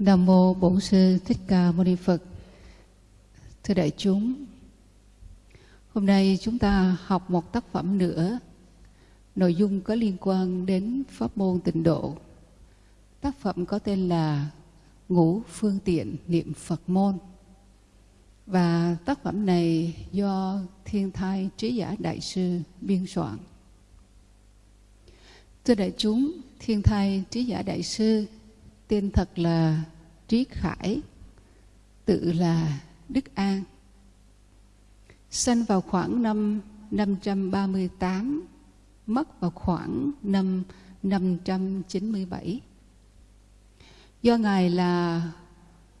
Nam mô Bổn sư Thích Ca Mâu Ni Phật. Thưa đại chúng, hôm nay chúng ta học một tác phẩm nữa. Nội dung có liên quan đến pháp môn tịnh độ. Tác phẩm có tên là Ngũ phương tiện niệm Phật môn. Và tác phẩm này do Thiên Thai Trí Giả Đại Sư biên soạn. Thưa đại chúng, Thiên Thai Trí Giả Đại Sư tên thật là Trí Khải, tự là Đức An. Sinh vào khoảng năm 538, mất vào khoảng năm 597. Do Ngài là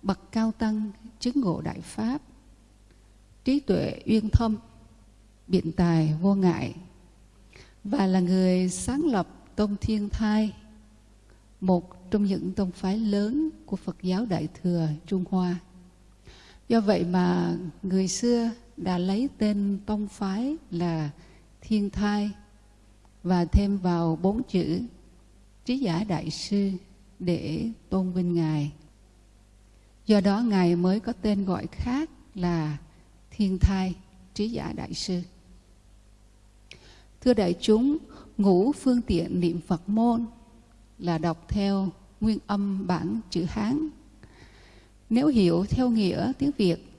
bậc cao tăng chứng ngộ đại pháp, trí tuệ uyên thâm, biện tài vô ngại và là người sáng lập Tông Thiên Thai, một trong những tông phái lớn của Phật giáo Đại Thừa Trung Hoa. Do vậy mà người xưa đã lấy tên tông phái là Thiên Thai và thêm vào bốn chữ Trí Giả Đại Sư để tôn vinh Ngài. Do đó Ngài mới có tên gọi khác là Thiên Thai Trí Giả Đại Sư. Thưa đại chúng, ngũ phương tiện niệm Phật môn là đọc theo nguyên âm bản chữ Hán. Nếu hiểu theo nghĩa tiếng Việt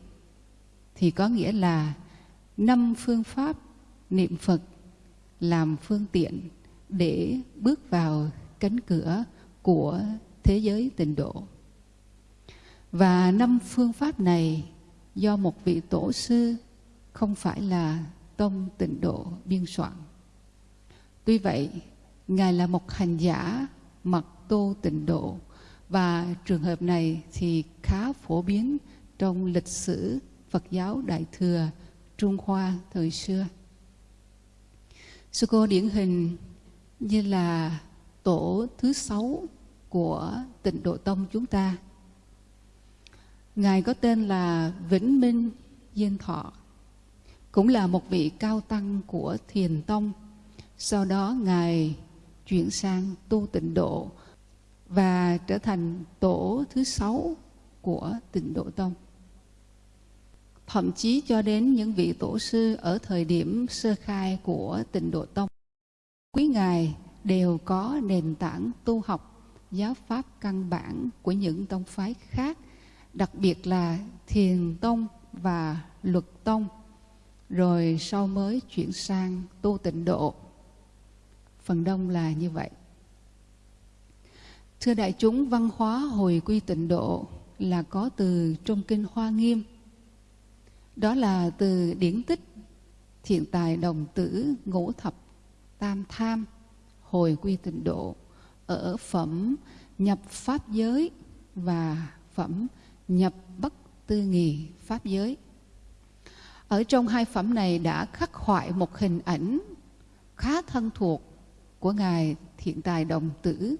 thì có nghĩa là năm phương pháp niệm Phật làm phương tiện để bước vào cánh cửa của thế giới tịnh độ. Và năm phương pháp này do một vị tổ sư không phải là tông tịnh độ biên soạn. Tuy vậy, Ngài là một hành giả mật tô tịnh độ và trường hợp này thì khá phổ biến trong lịch sử Phật giáo Đại Thừa Trung Hoa thời xưa. Sư cô điển hình như là tổ thứ sáu của tịnh độ tông chúng ta. Ngài có tên là Vĩnh Minh Diên Thọ, cũng là một vị cao tăng của Thiền Tông. Sau đó Ngài chuyển sang tu tịnh độ và trở thành tổ thứ sáu của tịnh độ tông. Thậm chí cho đến những vị tổ sư ở thời điểm sơ khai của tịnh độ tông, quý ngài đều có nền tảng tu học giáo pháp căn bản của những tông phái khác, đặc biệt là thiền tông và luật tông, rồi sau mới chuyển sang tu tịnh độ. Phần đông là như vậy. Thưa đại chúng, văn hóa hồi quy tịnh độ là có từ trong kinh Hoa Nghiêm. Đó là từ điển tích thiện tài đồng tử ngũ thập tam tham hồi quy tịnh độ ở phẩm nhập pháp giới và phẩm nhập bất tư nghì pháp giới. Ở trong hai phẩm này đã khắc họa một hình ảnh khá thân thuộc của Ngài Thiện Tài Đồng Tử.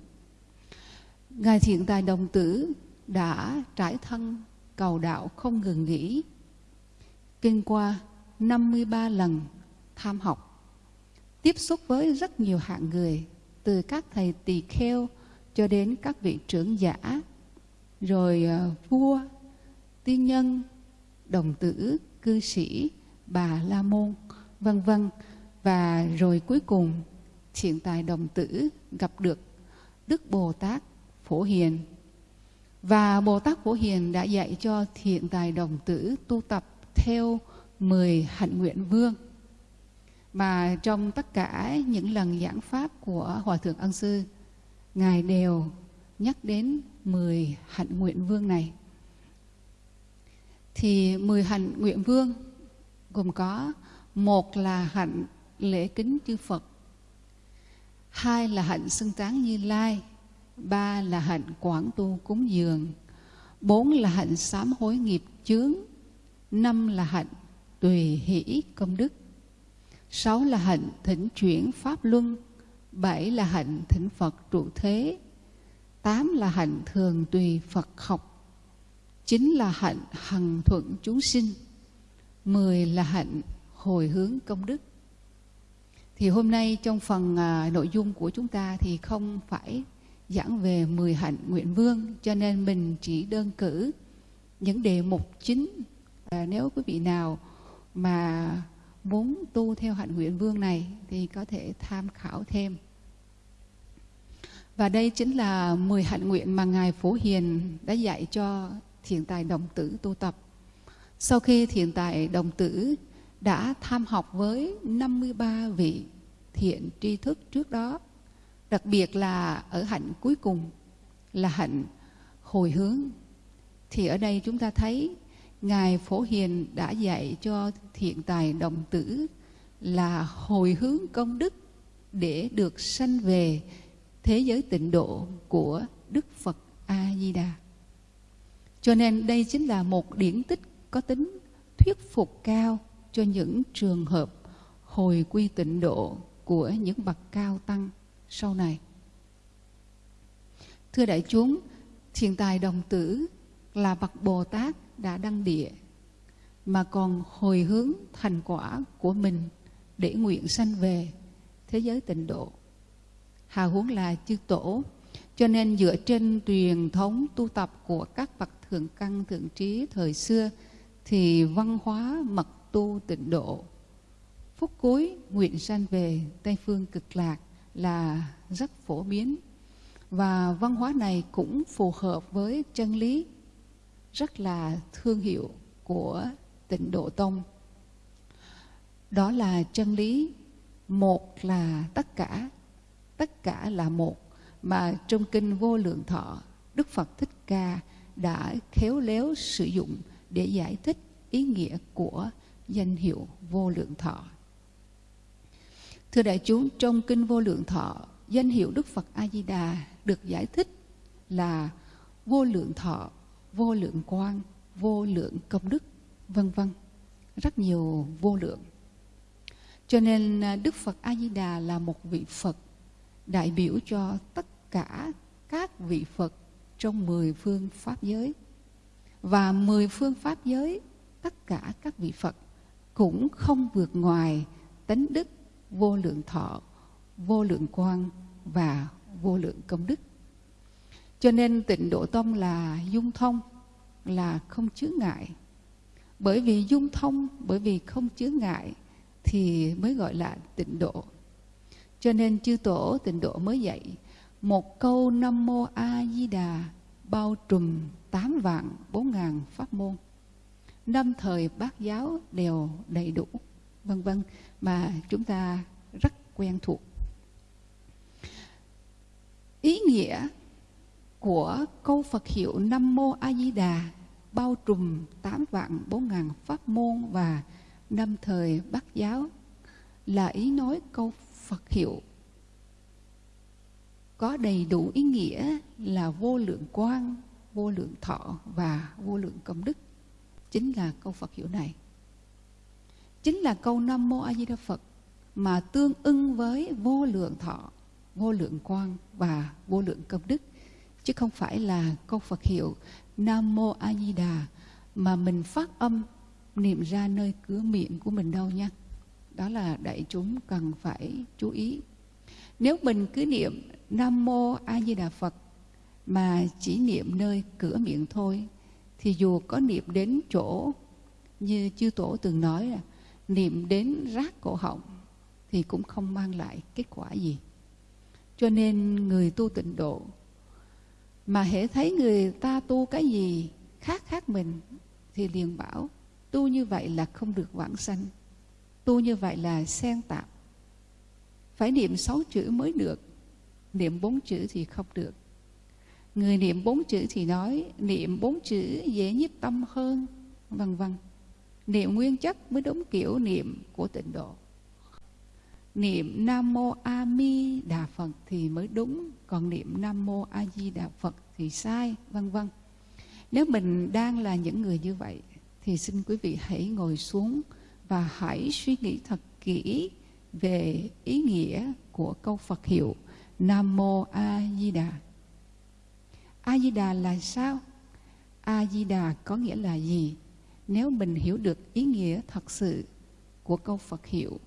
Ngài Thiện Tài Đồng Tử đã trải thân cầu đạo không ngừng nghỉ, kinh qua 53 lần tham học, tiếp xúc với rất nhiều hạng người, từ các thầy tỳ kheo cho đến các vị trưởng giả, rồi ờ, vua, tiên nhân, đồng tử, cư sĩ, bà la môn, vân vân. Và rồi cuối cùng thiện tài đồng tử gặp được Đức Bồ Tát Phổ Hiền. Và Bồ Tát Phổ Hiền đã dạy cho thiện tài đồng tử tu tập theo 10 hạnh nguyện vương. Mà trong tất cả những lần giảng pháp của Hòa Thượng Ân Sư, Ngài đều nhắc đến 10 hạnh nguyện vương này. Thì 10 hạnh nguyện vương gồm có một là hạnh lễ kính chư Phật, hai là hạnh xưng tán Như Lai, ba là hạnh quảng tu cúng dường, bốn là hạnh sám hối nghiệp chướng, năm là hạnh tùy hỷ công đức, sáu là hạnh thỉnh chuyển pháp luân, bảy là hạnh thỉnh Phật trụ thế, tám là hạnh thường tùy Phật học, chín là hạnh hằng thuận chúng sinh, mười là hạnh hồi hướng công đức. Thì hôm nay trong phần à, nội dung của chúng ta thì không phải giảng về 10 hạnh nguyện vương cho nên mình chỉ đơn cử những đề mục chính à, nếu quý vị nào mà muốn tu theo hạnh nguyện vương này thì có thể tham khảo thêm. Và đây chính là 10 hạnh nguyện mà Ngài Phổ Hiền đã dạy cho thiền tài đồng tử tu tập. Sau khi thiền tài đồng tử đã tham học với 53 vị thiện tri thức trước đó. Đặc biệt là ở hạnh cuối cùng, là hạnh hồi hướng. Thì ở đây chúng ta thấy ngài phổ hiền đã dạy cho thiện tài đồng tử là hồi hướng công đức để được sanh về thế giới tịnh độ của đức phật a di đà cho nên đây chính là một điển tích có tính thuyết phục cao cho những trường hợp hồi quy tịnh độ của những bậc cao tăng sau này. Thưa đại chúng, thiền tài đồng tử là bậc Bồ Tát đã đăng địa mà còn hồi hướng thành quả của mình để nguyện sanh về thế giới tịnh độ. Hà huống là chư tổ, cho nên dựa trên truyền thống tu tập của các bậc thượng căn thượng trí thời xưa thì văn hóa mật tu tịnh độ. Phút cuối, nguyện sanh về Tây Phương cực lạc là rất phổ biến và văn hóa này cũng phù hợp với chân lý rất là thương hiệu của tịnh độ tông. Đó là chân lý, một là tất cả tất cả là một mà trong kinh vô lượng thọ, đức phật thích ca đã khéo léo sử dụng để giải thích ý nghĩa của danh hiệu vô lượng thọ Thưa đại chúng, trong Kinh Vô Lượng Thọ, danh hiệu Đức Phật A-di-đà được giải thích là vô lượng thọ, vô lượng quang, vô lượng công đức, vân vân. Rất nhiều vô lượng. Cho nên à, Đức Phật A-di-đà là một vị Phật đại biểu cho tất cả các vị Phật trong mười phương Pháp giới. Và mười phương Pháp giới, tất cả các vị Phật cũng không vượt ngoài tánh đức vô lượng thọ, vô lượng quang và vô lượng công đức. Cho nên tịnh độ tông là dung thông, là không chứa ngại. Bởi vì dung thông, bởi vì không chứa ngại thì mới gọi là tịnh độ. Cho nên chư tổ tịnh độ mới dạy một câu Nam Mô A Di Đà bao trùm tám vạn bốn ngàn pháp môn. Năm thời bát giáo đều đầy đủ, vân vân mà chúng ta rất quen thuộc. Ý nghĩa của câu Phật hiệu Nam Mô A Di Đà bao trùm tám vạn bốn ngàn pháp môn và năm thời bát giáo là ý nói câu Phật hiệu có đầy đủ ý nghĩa là vô lượng quang, vô lượng thọ và vô lượng công đức. Chính là câu Phật hiệu này. Chính là câu Nam Mô A Di Đà Phật mà tương ưng với vô lượng thọ, vô lượng quang và vô lượng công đức chứ không phải là câu Phật hiệu Nam Mô A Di Đà mà mình phát âm niệm ra nơi cửa miệng của mình đâu nha. Đó là đại chúng cần phải chú ý. Nếu mình cứ niệm Nam Mô A Di Đà Phật mà chỉ niệm nơi cửa miệng thôi thì dù có niệm đến chỗ, như chư tổ từng nói là niệm đến rác cổ họng thì cũng không mang lại kết quả gì. Cho nên người tu tịnh độ, mà hễ thấy người ta tu cái gì khác khác mình, thì liền bảo, tu như vậy là không được vãng sanh, tu như vậy là xen tạp. Phải niệm sáu chữ mới được, niệm bốn chữ thì không được người niệm bốn chữ thì nói, niệm bốn chữ dễ nhiếp tâm hơn, vân vân. Niệm nguyên chất mới đúng kiểu niệm của tịnh độ. Niệm nam mô a mi đà phật thì mới đúng, còn niệm nam mô a di đà phật thì sai, vân vân. Nếu mình đang là những người như vậy, thì xin quý vị hãy ngồi xuống và hãy suy nghĩ thật kỹ về ý nghĩa của câu Phật hiệu Nam Mô A Di Đà. A Di Đà là sao? A Di Đà có nghĩa là gì? Nếu mình hiểu được ý nghĩa thật sự của câu Phật hiệu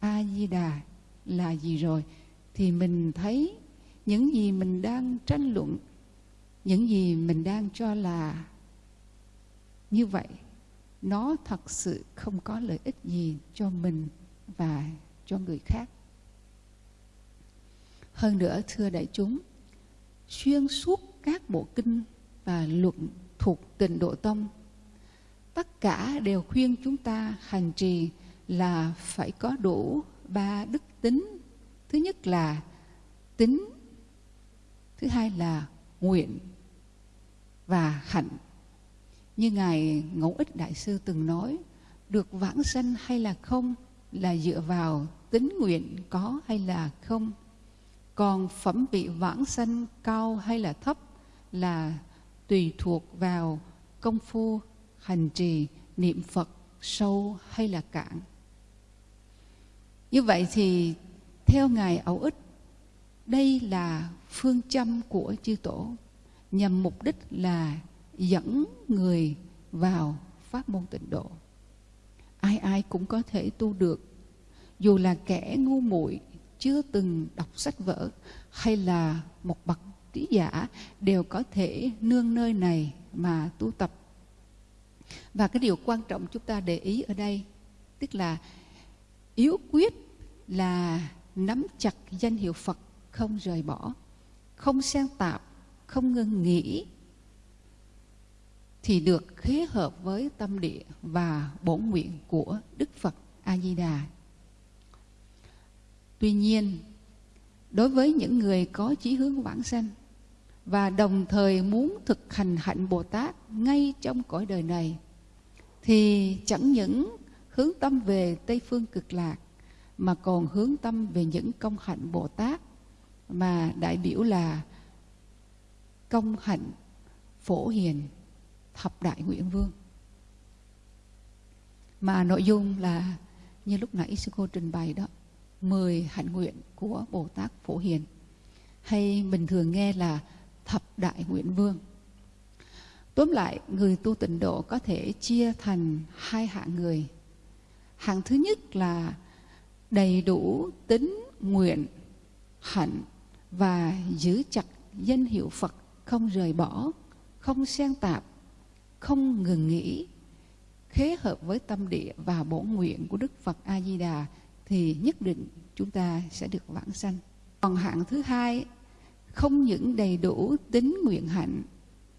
A Di Đà là gì rồi thì mình thấy những gì mình đang tranh luận, những gì mình đang cho là như vậy nó thật sự không có lợi ích gì cho mình và cho người khác. Hơn nữa thưa đại chúng, xuyên suốt các bộ kinh và luận thuộc tịnh độ tông, tất cả đều khuyên chúng ta hành trì là phải có đủ ba đức tính. Thứ nhất là tính, thứ hai là nguyện và hạnh. Như Ngài Ngẫu Ích Đại Sư từng nói, được vãng sanh hay là không là dựa vào tính nguyện có hay là không. Còn phẩm vị vãng sanh cao hay là thấp là tùy thuộc vào công phu hành trì niệm Phật sâu hay là cạn. Như vậy thì theo Ngài Ẩu Ích, đây là phương châm của chư tổ nhằm mục đích là dẫn người vào pháp môn tịnh độ. Ai ai cũng có thể tu được, dù là kẻ ngu muội chưa từng đọc sách vở hay là một bậc giả đều có thể nương nơi này mà tu tập. Và cái điều quan trọng chúng ta để ý ở đây tức là yếu quyết là nắm chặt danh hiệu Phật không rời bỏ, không xen tạp, không ngưng nghĩ thì được khế hợp với tâm địa và bổn nguyện của Đức Phật A Di Đà. Tuy nhiên, đối với những người có chí hướng vãng sanh và đồng thời muốn thực hành hạnh Bồ Tát ngay trong cõi đời này, thì chẳng những hướng tâm về Tây phương cực lạc, mà còn hướng tâm về những công hạnh Bồ Tát mà đại biểu là công hạnh phổ hiền thập đại nguyện vương. Mà nội dung là như lúc nãy sư cô trình bày đó, mười hạnh nguyện của Bồ Tát Phổ Hiền. Hay bình thường nghe là thập đại nguyện vương. Tóm lại, người tu tịnh độ có thể chia thành hai hạng người. Hạng thứ nhất là đầy đủ tính nguyện, hạnh và giữ chặt danh hiệu Phật, không rời bỏ, không xen tạp, không ngừng nghỉ. Khế hợp với tâm địa và bổn nguyện của Đức Phật A Di Đà thì nhất định chúng ta sẽ được vãng sanh. Còn hạng thứ hai không những đầy đủ tính nguyện hạnh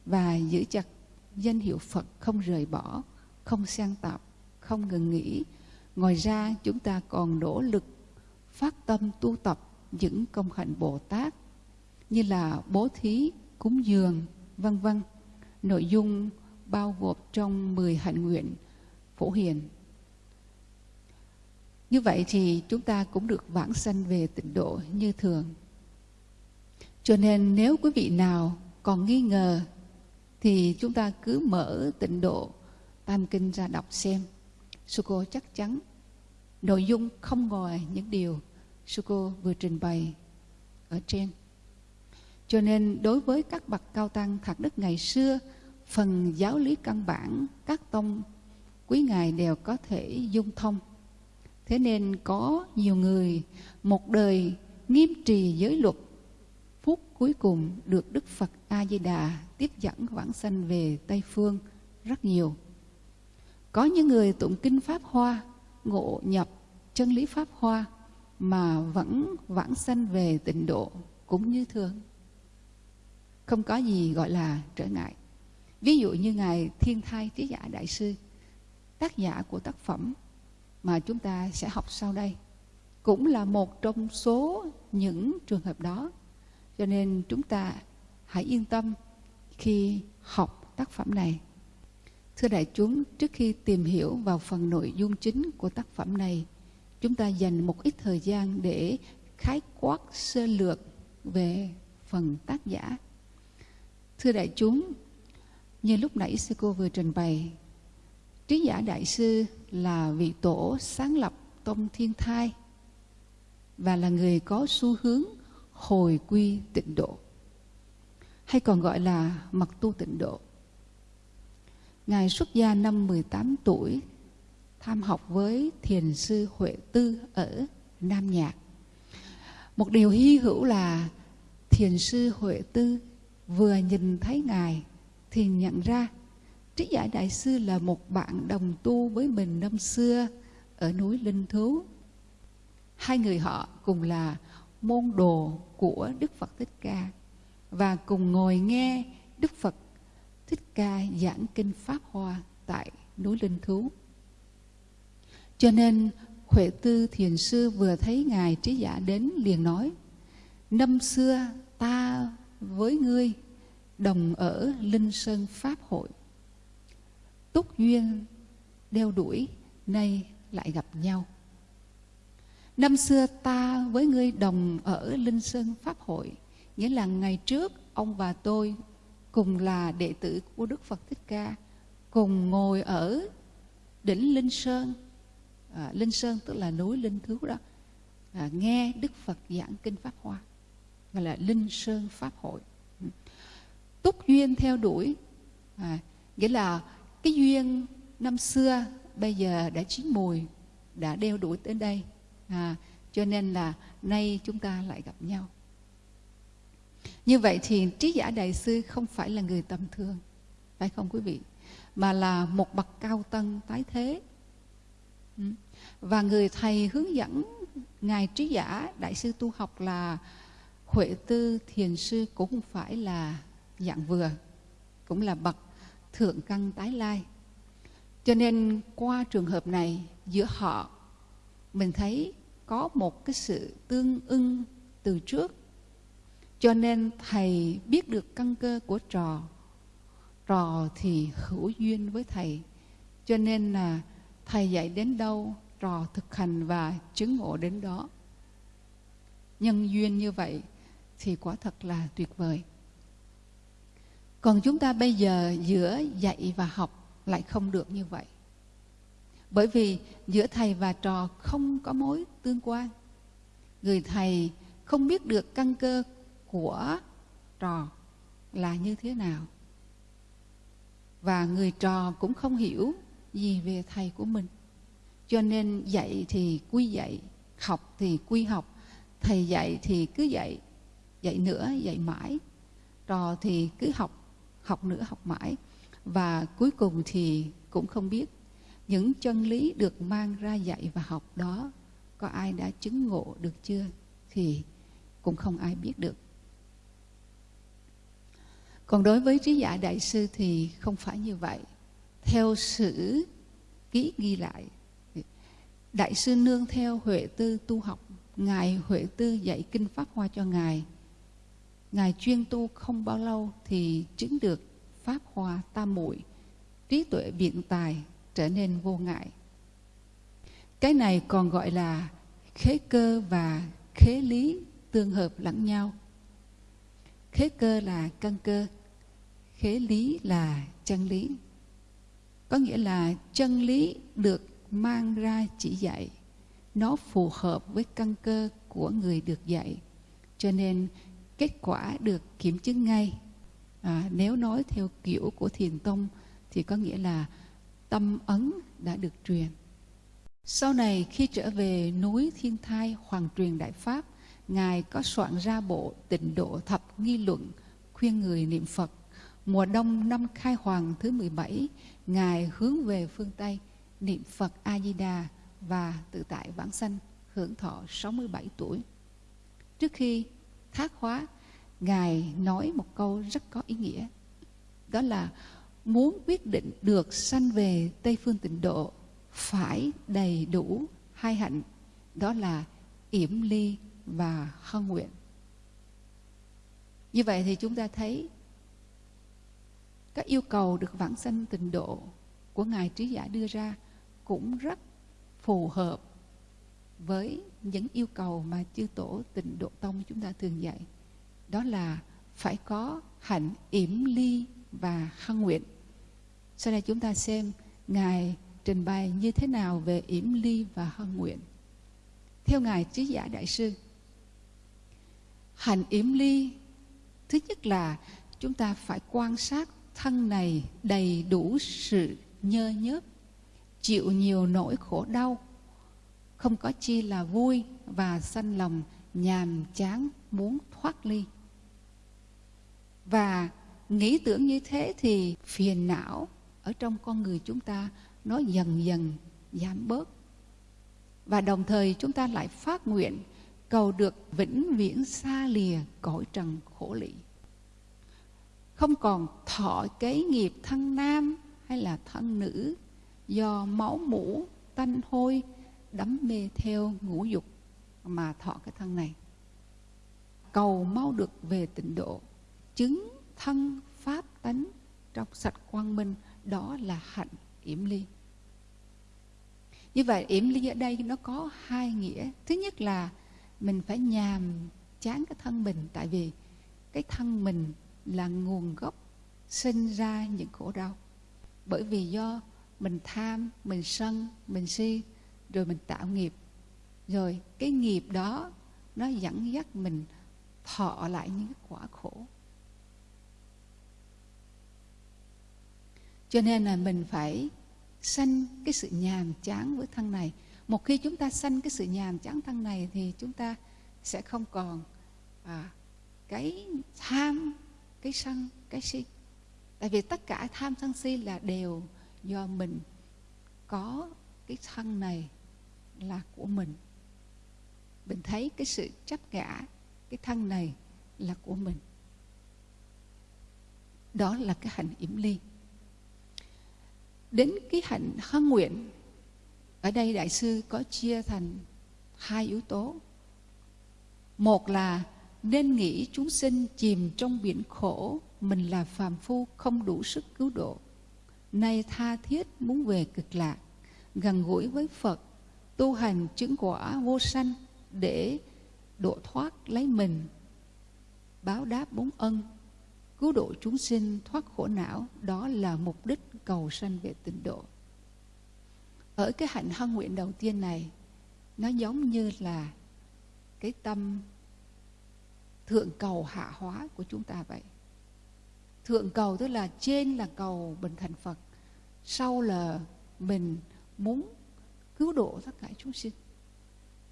và giữ chặt danh hiệu Phật không rời bỏ, không sang tạp, không ngừng nghỉ. Ngoài ra chúng ta còn nỗ lực phát tâm tu tập những công hạnh Bồ Tát như là bố thí, cúng dường, vân vân. Nội dung bao gồm trong 10 hạnh nguyện phổ hiền. Như vậy thì chúng ta cũng được vãng sanh về tịnh độ như thường. Cho nên nếu quý vị nào còn nghi ngờ, thì chúng ta cứ mở tịnh độ Tam Kinh ra đọc xem. Sư cô chắc chắn nội dung không ngoài những điều sư cô vừa trình bày ở trên. Cho nên đối với các bậc cao tăng thạc đức ngày xưa, phần giáo lý căn bản, các tông quý ngài đều có thể dung thông thế nên có nhiều người một đời nghiêm trì giới luật phút cuối cùng được đức phật a di đà tiếp dẫn vãng sanh về tây phương rất nhiều. Có những người tụng kinh pháp hoa ngộ nhập chân lý pháp hoa mà vẫn vãng sanh về tịnh độ cũng như thường. Không có gì gọi là trở ngại. Ví dụ như Ngài Thiên Thai Trí Giả Đại Sư, tác giả của tác phẩm mà chúng ta sẽ học sau đây, cũng là một trong số những trường hợp đó. Cho nên chúng ta hãy yên tâm khi học tác phẩm này. Thưa đại chúng, trước khi tìm hiểu vào phần nội dung chính của tác phẩm này, chúng ta dành một ít thời gian để khái quát sơ lược về phần tác giả. Thưa đại chúng, như lúc nãy sư cô vừa trình bày, trí giả đại sư là vị tổ sáng lập tông thiên thai và là người có xu hướng hồi quy tịnh độ, hay còn gọi là mặc tu tịnh độ. Ngài xuất gia năm 18 tuổi, tham học với thiền sư Huệ Tư ở Nam Nhạc. Một điều hy hữu là thiền sư Huệ Tư vừa nhìn thấy Ngài thì nhận ra Trí Giải Đại Sư là một bạn đồng tu với mình năm xưa ở núi Linh Thú. Hai người họ cùng là môn đồ của Đức Phật Thích Ca. Và cùng ngồi nghe Đức Phật Thích Ca giảng kinh Pháp Hoa tại núi Linh Thú. Cho nên, Huệ Tư Thiền Sư vừa thấy Ngài Trí Giả đến liền nói, Năm xưa ta với ngươi đồng ở Linh Sơn Pháp hội. Túc duyên đeo đuổi, nay lại gặp nhau. Năm xưa ta với ngươi đồng ở Linh Sơn Pháp hội Nghĩa là ngày trước ông và tôi cùng là đệ tử của Đức Phật Thích Ca Cùng ngồi ở đỉnh Linh Sơn. À, Linh Sơn tức là núi Linh Thú đó. À, Nghe Đức Phật giảng Kinh Pháp Hoa Gọi là Linh Sơn Pháp hội. Ừ. Túc duyên theo đuổi. À, Nghĩa là cái duyên năm xưa bây giờ đã chín mùi Đã đeo đuổi tới đây à, Cho nên là nay chúng ta lại gặp nhau như vậy thì trí giả đại sư không phải là người tầm thường, phải không quý vị? Mà là một bậc cao tân tái thế. Ừ. Và người thầy hướng dẫn Ngài trí giả đại sư tu học là Huệ Tư Thiền Sư cũng không phải là dạng vừa, cũng là bậc thượng căn tái lai. Cho nên qua trường hợp này giữa họ mình thấy có một cái sự tương ưng từ trước. Cho nên thầy biết được căn cơ của trò. Trò thì hữu duyên với thầy. Cho nên là thầy dạy đến đâu, trò thực hành và chứng ngộ đến đó. Nhân duyên như vậy thì quả thật là tuyệt vời. Còn chúng ta bây giờ giữa dạy và học lại không được như vậy bởi vì giữa thầy và trò không có mối tương quan. Người thầy không biết được căn cơ của trò là như thế nào. Và người trò cũng không hiểu gì về thầy của mình. Cho nên dạy thì quy dạy, học thì quy học. Thầy dạy thì cứ dạy dạy nữa, dạy mãi. Trò thì cứ học học nữa, học mãi. Và cuối cùng thì cũng không biết những chân lý được mang ra dạy và học đó, có ai đã chứng ngộ được chưa? Thì cũng không ai biết được. Còn đối với trí giả đại sư thì không phải như vậy. Theo sử ký ghi lại, đại sư nương theo huệ tư tu học, ngài huệ tư dạy kinh pháp hoa cho ngài. Ngài chuyên tu không bao lâu thì chứng được pháp hoa tam muội, trí tuệ biện tài trở nên vô ngại. Cái này còn gọi là khế cơ và khế lý tương hợp lẫn nhau. Khế cơ là căn cơ khế lý là chân lý. Có nghĩa là chân lý được mang ra chỉ dạy. Nó phù hợp với căn cơ của người được dạy. Cho nên kết quả được kiểm chứng ngay. À, nếu nói theo kiểu của thiền tông thì có nghĩa là tâm ấn đã được truyền sau này khi trở về núi thiên thai hoàng truyền đại pháp ngài có soạn ra bộ tịnh độ thập nghi luận khuyên người niệm phật Mùa đông năm khai hoàng thứ 17, Ngài hướng về phương Tây, niệm Phật A-di-đà và tự tại vãng sanh, hưởng thọ 67 tuổi. Trước khi thác hóa, Ngài nói một câu rất có ý nghĩa. Đó là muốn quyết định được sanh về Tây Phương tịnh độ phải đầy đủ hai hạnh. Đó là yểm ly và hân nguyện. Như vậy thì chúng ta thấy các yêu cầu được vãng sanh tịnh độ của ngài trí giả đưa ra cũng rất phù hợp với những yêu cầu mà chư tổ tịnh độ tông chúng ta thường dạy đó là phải có hạnh yểm ly và khăn nguyện. Sau đây chúng ta xem ngài trình bày như thế nào về yểm ly và hân nguyện. Theo ngài trí giả đại sư, hành yểm ly, thứ nhất là chúng ta phải quan sát thân này đầy đủ sự nhơ nhớp, chịu nhiều nỗi khổ đau, không có chi là vui và sanh lòng nhàm chán muốn thoát ly. Và nghĩ tưởng như thế thì phiền não ở trong con người chúng ta nó dần dần giảm bớt. Và đồng thời chúng ta lại phát nguyện cầu được vĩnh viễn xa lìa cõi trần khổ lị. Không còn thọ kế nghiệp thân nam hay là thân nữ do máu mũ tanh hôi, đắm mê theo ngũ dục mà thọ cái thân này. Cầu mau được về tịnh độ, chứng thân pháp tánh trong sạch quang minh, đó là hạnh yểm ly. Như vậy, yểm ly ở đây nó có hai nghĩa. Thứ nhất là mình phải nhàm chán cái thân mình, tại vì cái thân mình là nguồn gốc sinh ra những khổ đau. Bởi vì do mình tham, mình sân, mình si, rồi mình tạo nghiệp. Rồi cái nghiệp đó, nó dẫn dắt mình thọ lại những quả khổ. Cho nên là mình phải sanh cái sự nhàm chán với thân này. Một khi chúng ta sanh cái sự nhàm chán thân này thì chúng ta sẽ không còn à, cái tham cái sân cái si. Tại vì tất cả tham sân si là đều do mình có cái thân này là của mình. Mình thấy cái sự chấp ngã cái thân này là của mình. Đó là cái hạnh yểm ly đến cái hạnh hân nguyện, ở đây đại sư có chia thành hai yếu tố. Một là nên nghĩ chúng sinh chìm trong biển khổ, mình là phàm phu không đủ sức cứu độ. Nay tha thiết muốn về cực lạc, gần gũi với phật, tu hành chứng quả vô sanh để độ thoát lấy mình, báo đáp bốn ân, cứu độ chúng sinh thoát khổ não, đó là mục đích cầu sanh về tịnh độ. Ở cái hạnh hân nguyện đầu tiên này, nó giống như là cái tâm thượng cầu hạ hóa của chúng ta vậy. Thượng cầu tức là trên là cầu bình thành phật, sau là mình muốn cứu độ tất cả chúng sinh.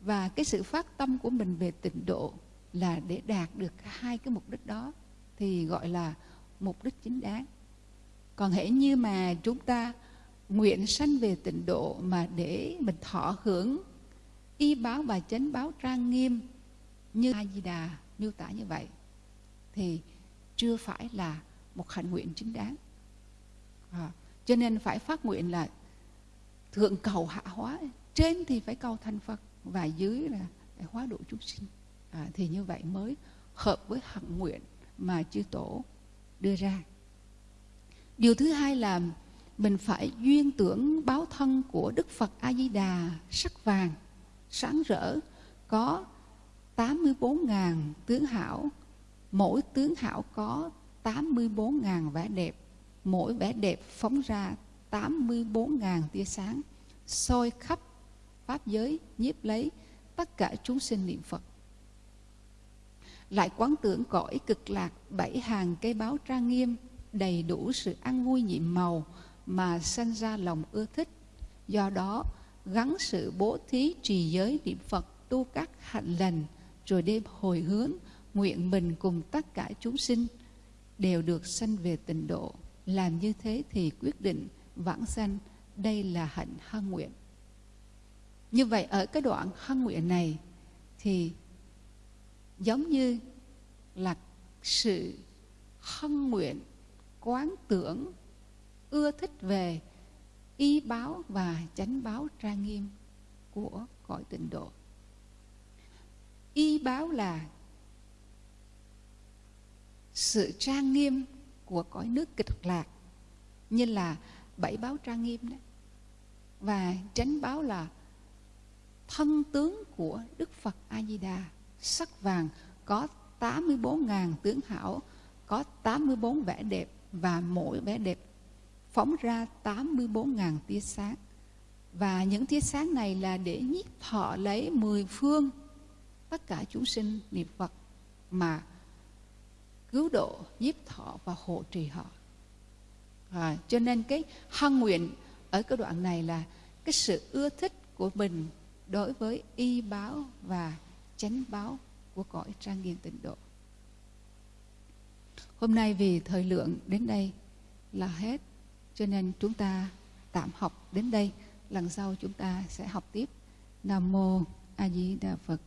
Và cái sự phát tâm của mình về tịnh độ là để đạt được hai cái mục đích đó, thì gọi là mục đích chính đáng còn hễ như mà chúng ta nguyện sanh về tịnh độ mà để mình thọ hưởng y báo và chánh báo trang nghiêm như a di đà miêu tả như vậy thì chưa phải là một hạnh nguyện chính đáng. À, cho nên phải phát nguyện là thượng cầu hạ hóa. Trên thì phải cầu thành phật và dưới là phải hóa độ chúng sinh. À, thì như vậy mới hợp với hạnh nguyện mà chư tổ đưa ra điều thứ hai là mình phải duyên tưởng báo thân của đức phật a di đà sắc vàng, sáng rỡ, có 84.000 tướng hảo, mỗi tướng hảo có 84.000 vẻ đẹp, mỗi vẻ đẹp phóng ra 84.000 tia sáng, soi khắp pháp giới, nhiếp lấy tất cả chúng sinh niệm Phật. Lại quán tưởng cõi cực lạc bảy hàng cây báo trang nghiêm đầy đủ sự ăn vui nhiệm màu mà sanh ra lòng ưa thích. Do đó, gắn sự bố thí trì giới niệm Phật tu các hạnh lành rồi đêm hồi hướng, nguyện mình cùng tất cả chúng sinh đều được sanh về tịnh độ. Làm như thế thì quyết định vãng sanh, đây là hạnh hân nguyện. Như vậy ở cái đoạn hân nguyện này thì giống như là sự hân nguyện quán tưởng, ưa thích về y báo và chánh báo trang nghiêm của cõi tịnh độ. Y báo là sự trang nghiêm của cõi nước kịch lạc, như là bảy báo trang nghiêm đấy và chánh báo là thân tướng của Đức Phật A Di Đà sắc vàng, có 84.000 tướng hảo, có 84 vẻ đẹp và mỗi vẻ đẹp phóng ra 84.000 tia sáng và những tia sáng này là để nhiếp thọ lấy mười phương tất cả chúng sinh niệm Phật mà cứu độ, nhiếp thọ và hộ trì họ. À, cho nên cái hăng nguyện ở cái đoạn này là cái sự ưa thích của mình đối với y báo và chánh báo của cõi trang nghiêm tịnh độ. Hôm nay vì thời lượng đến đây là hết, cho nên chúng ta tạm học đến đây. Lần sau chúng ta sẽ học tiếp. Nam mô A Di Đà Phật.